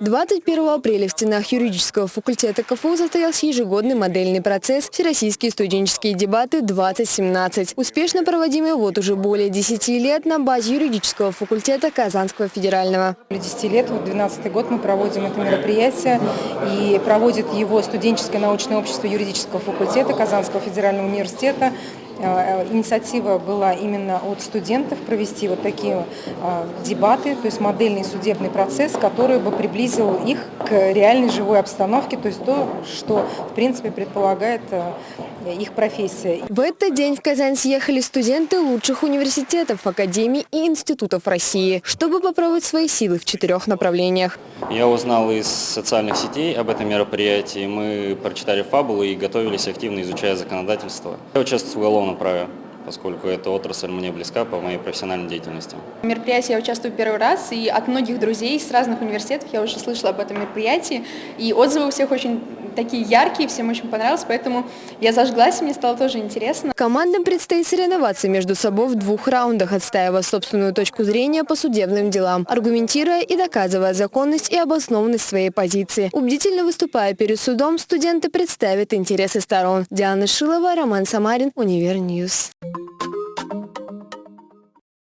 21 апреля в стенах юридического факультета КФУ состоялся ежегодный модельный процесс «Всероссийские студенческие дебаты-2017», успешно проводимый вот уже более 10 лет на базе юридического факультета Казанского федерального. Более 10 лет, вот 12 год мы проводим это мероприятие, и проводит его студенческое научное общество юридического факультета Казанского федерального университета инициатива была именно от студентов провести вот такие э, дебаты, то есть модельный судебный процесс, который бы приблизил их к реальной живой обстановке, то есть то, что в принципе предполагает э, их профессия. В этот день в Казань съехали студенты лучших университетов, академий и институтов России, чтобы попробовать свои силы в четырех направлениях. Я узнал из социальных сетей об этом мероприятии. Мы прочитали фабулу и готовились активно, изучая законодательство. Я участвую в уголовном праве поскольку эта отрасль мне близка по моей профессиональной деятельности. В мероприятии я участвую первый раз, и от многих друзей с разных университетов я уже слышала об этом мероприятии, и отзывы у всех очень такие яркие, всем очень понравилось, поэтому я зажглась, и мне стало тоже интересно. Командам предстоит соревноваться между собой в двух раундах, отстаивая собственную точку зрения по судебным делам, аргументируя и доказывая законность и обоснованность своей позиции. Убедительно выступая перед судом, студенты представят интересы сторон. Диана Шилова, Роман Самарин, Универньюз. Thank you.